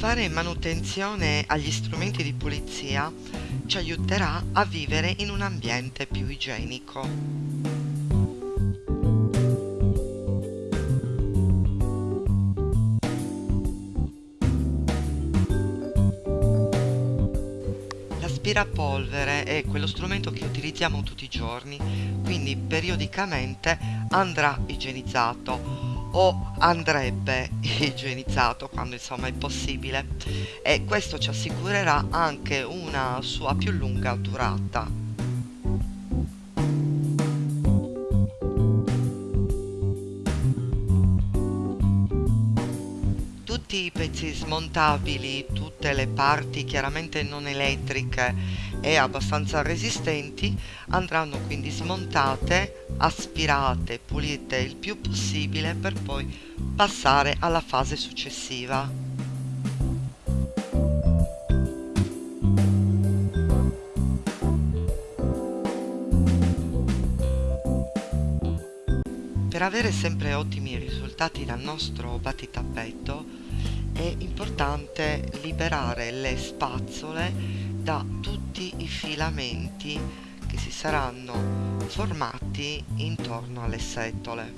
Fare manutenzione agli strumenti di pulizia ci aiuterà a vivere in un ambiente più igienico. L'aspirapolvere è quello strumento che utilizziamo tutti i giorni, quindi periodicamente andrà igienizzato o andrebbe igienizzato quando insomma è possibile e questo ci assicurerà anche una sua più lunga durata. tutti i pezzi smontabili, tutte le parti chiaramente non elettriche e abbastanza resistenti andranno quindi smontate, aspirate, pulite il più possibile per poi passare alla fase successiva. Per avere sempre ottimi risultati dal nostro battitappeto è importante liberare le spazzole da tutti i filamenti che si saranno formati intorno alle setole.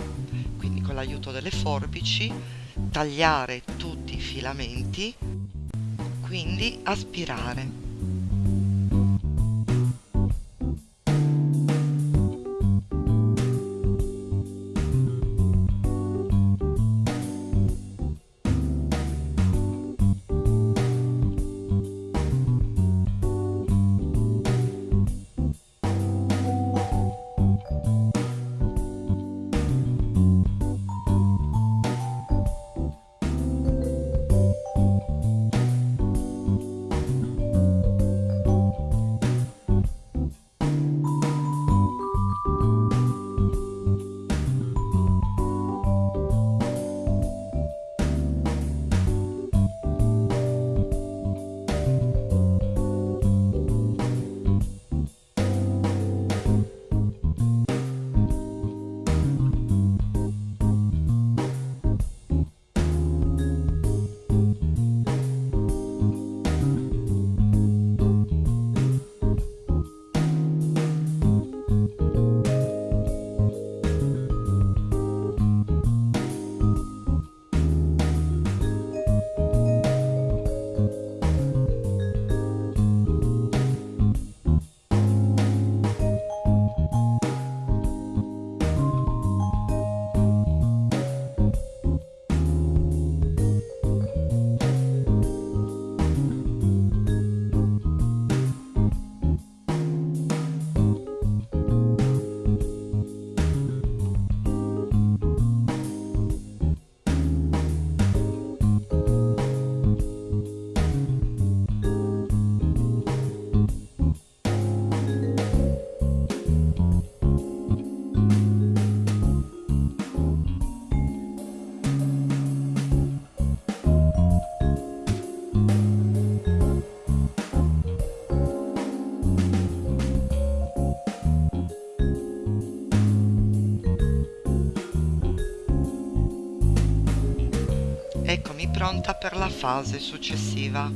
Quindi con l'aiuto delle forbici tagliare tutti i filamenti quindi aspirare pronta per la fase successiva.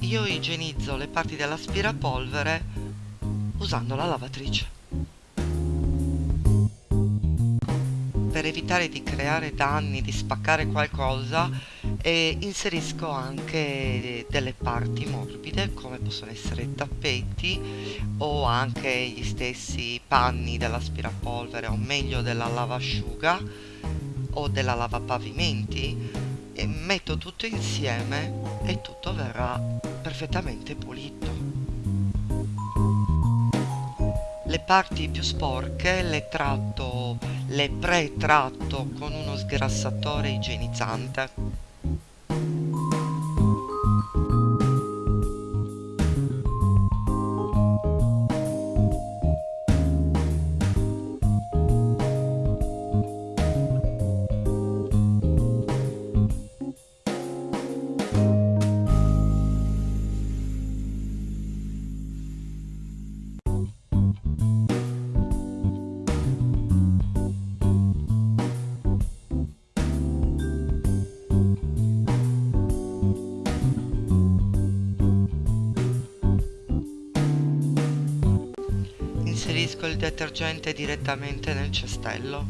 Io igienizzo le parti dell'aspirapolvere usando la lavatrice. Per evitare di creare danni, di spaccare qualcosa, e inserisco anche delle parti morbide come possono essere tappeti o anche gli stessi panni dell'aspirapolvere o meglio della lavasciuga o della lavapavimenti. E metto tutto insieme e tutto verrà perfettamente pulito. Le parti più sporche le tratto le pre-tratto con uno sgrassatore igienizzante inserisco il detergente direttamente nel cestello.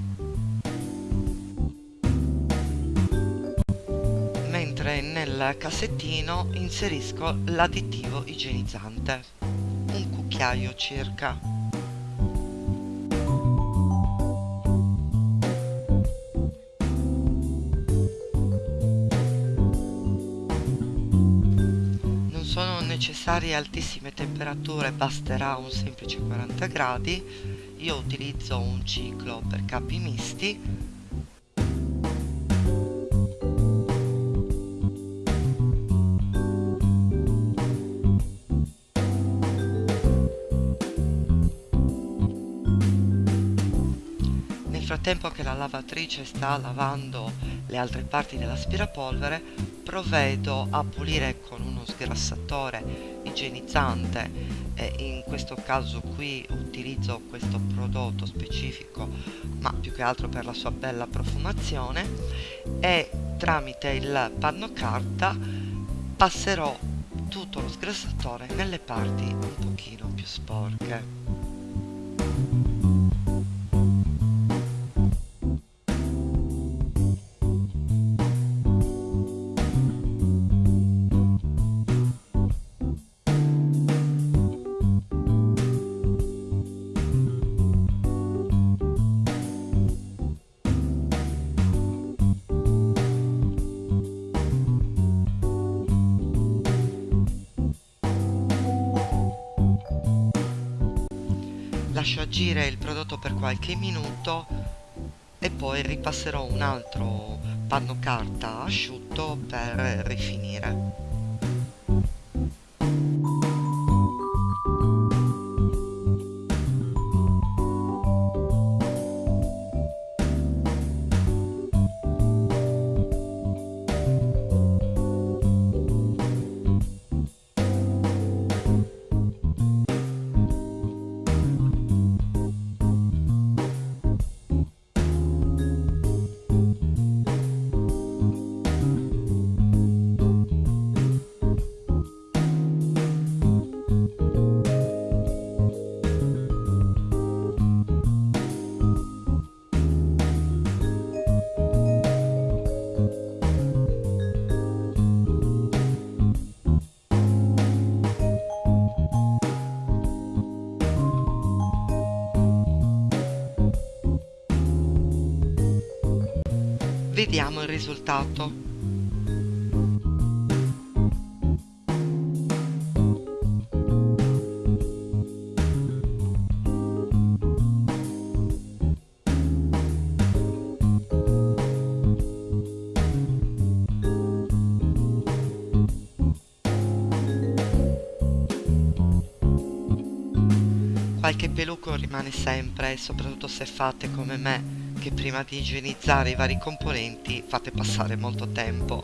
Mentre nel cassettino inserisco l'additivo igienizzante, un cucchiaio circa. Necessarie altissime temperature basterà un semplice 40 gradi io utilizzo un ciclo per capi misti. Nel frattempo che la lavatrice sta lavando le altre parti dell'aspirapolvere provvedo a pulire con uno sgrassatore igienizzante e in questo caso qui utilizzo questo prodotto specifico ma più che altro per la sua bella profumazione e tramite il panno carta passerò tutto lo sgrassatore nelle parti un pochino più sporche lascio agire il prodotto per qualche minuto e poi ripasserò un altro panno carta asciutto per rifinire Vediamo il risultato. Qualche peluco rimane sempre, soprattutto se fate come me che prima di igienizzare i vari componenti fate passare molto tempo.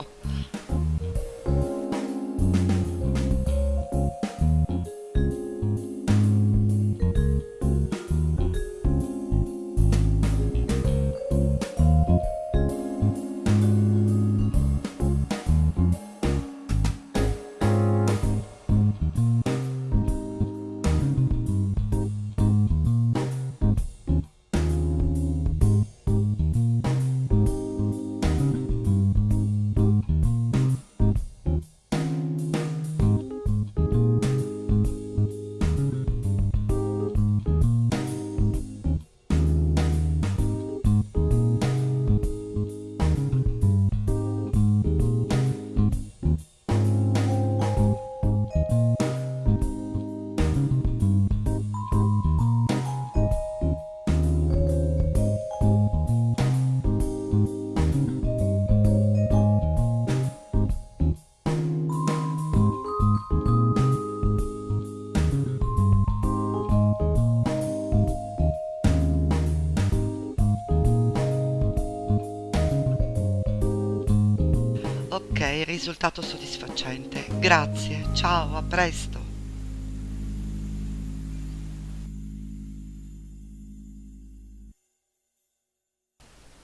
Ok, risultato soddisfacente. Grazie, ciao, a presto.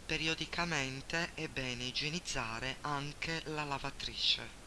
Periodicamente è bene igienizzare anche la lavatrice.